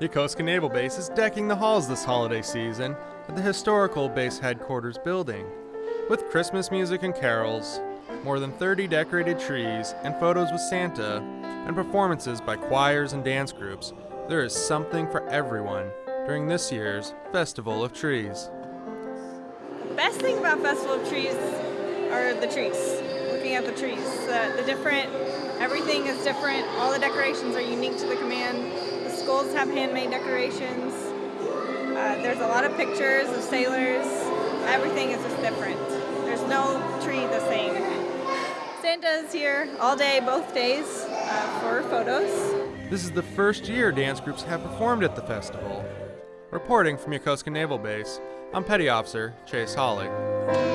Yokosuka Naval Base is decking the halls this holiday season at the historical base headquarters building. With Christmas music and carols, more than 30 decorated trees, and photos with Santa, and performances by choirs and dance groups, there is something for everyone during this year's Festival of Trees. The best thing about Festival of Trees are the trees. Looking at the trees, the, different, everything is different. All the decorations are unique to the command. The skulls have handmade decorations. Uh, there's a lot of pictures of sailors. Everything is just different. There's no tree the same. Santa is here all day, both days, uh, for photos. This is the first year dance groups have performed at the festival. Reporting from Yokosuka Naval Base, I'm Petty Officer Chase Hollig.